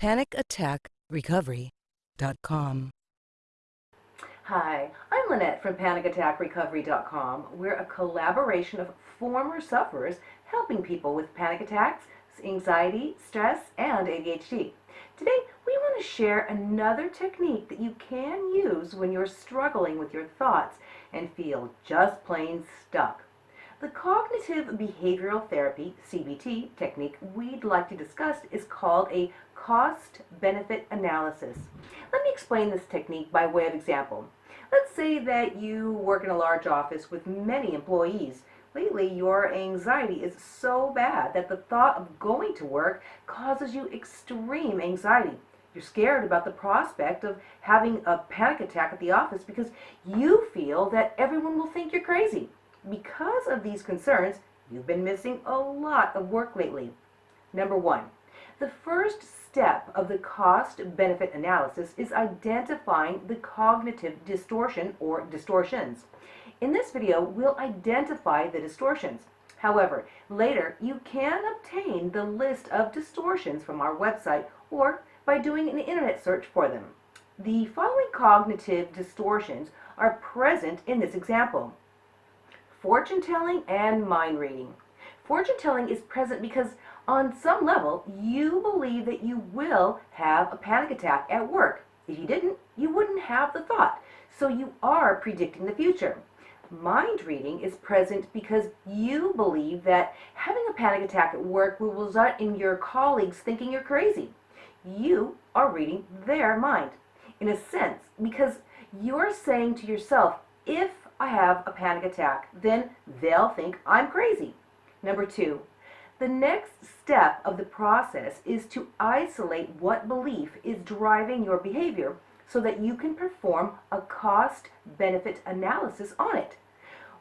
PanicAttackRecovery.com. Hi, I'm Lynette from PanicAttackRecovery.com. We're a collaboration of former sufferers helping people with panic attacks, anxiety, stress, and ADHD. Today, we want to share another technique that you can use when you're struggling with your thoughts and feel just plain stuck. The cognitive behavioral therapy, CBT, technique we'd like to discuss is called a cost-benefit analysis. Let me explain this technique by way of example. Let's say that you work in a large office with many employees. Lately, your anxiety is so bad that the thought of going to work causes you extreme anxiety. You're scared about the prospect of having a panic attack at the office because you feel that everyone will think you're crazy. Because of these concerns, you've been missing a lot of work lately. Number one, the first step of the cost-benefit analysis is identifying the cognitive distortion or distortions. In this video, we'll identify the distortions. However, later you can obtain the list of distortions from our website or by doing an internet search for them. The following cognitive distortions are present in this example fortune telling and mind reading. Fortune telling is present because on some level you believe that you will have a panic attack at work. If you didn't, you wouldn't have the thought. So you are predicting the future. Mind reading is present because you believe that having a panic attack at work will result in your colleagues thinking you're crazy. You are reading their mind. In a sense, because you're saying to yourself, if I have a panic attack, then they'll think I'm crazy. Number two, the next step of the process is to isolate what belief is driving your behavior so that you can perform a cost-benefit analysis on it.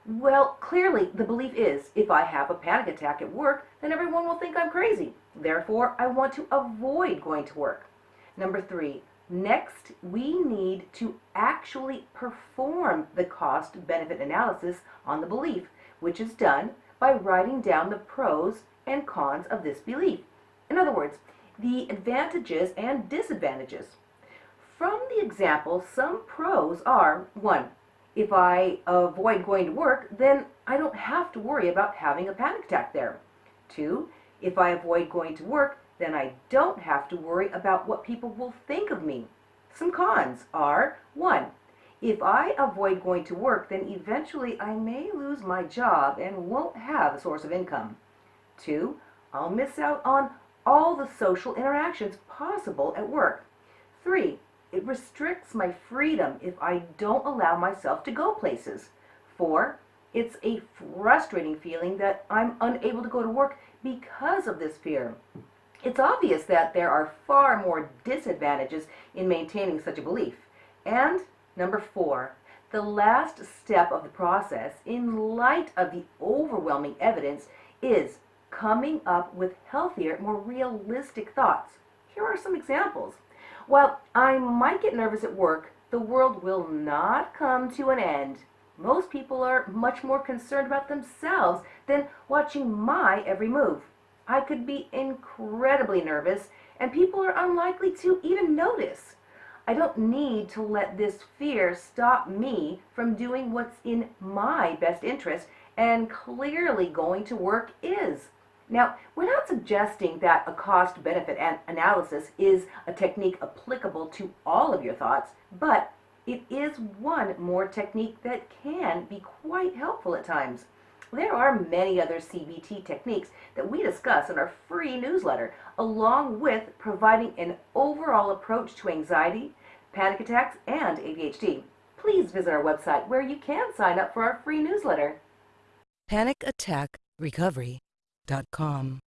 Well, clearly the belief is, if I have a panic attack at work, then everyone will think I'm crazy. Therefore, I want to avoid going to work. Number three, Next, we need to actually perform the cost-benefit analysis on the belief, which is done by writing down the pros and cons of this belief. In other words, the advantages and disadvantages. From the example, some pros are, 1. If I avoid going to work, then I don't have to worry about having a panic attack there. 2. If I avoid going to work, then I don't have to worry about what people will think of me. Some cons are, one, if I avoid going to work, then eventually I may lose my job and won't have a source of income. Two, I'll miss out on all the social interactions possible at work. Three, it restricts my freedom if I don't allow myself to go places. Four, it's a frustrating feeling that I'm unable to go to work because of this fear. It's obvious that there are far more disadvantages in maintaining such a belief. And number four, the last step of the process, in light of the overwhelming evidence, is coming up with healthier, more realistic thoughts. Here are some examples. While I might get nervous at work, the world will not come to an end. Most people are much more concerned about themselves than watching my every move. I could be incredibly nervous, and people are unlikely to even notice. I don't need to let this fear stop me from doing what's in my best interest, and clearly going to work is. Now, we're not suggesting that a cost-benefit analysis is a technique applicable to all of your thoughts, but it is one more technique that can be quite helpful at times. There are many other CBT techniques that we discuss in our free newsletter, along with providing an overall approach to anxiety, panic attacks, and ADHD. Please visit our website where you can sign up for our free newsletter. PanicAttackRecovery.com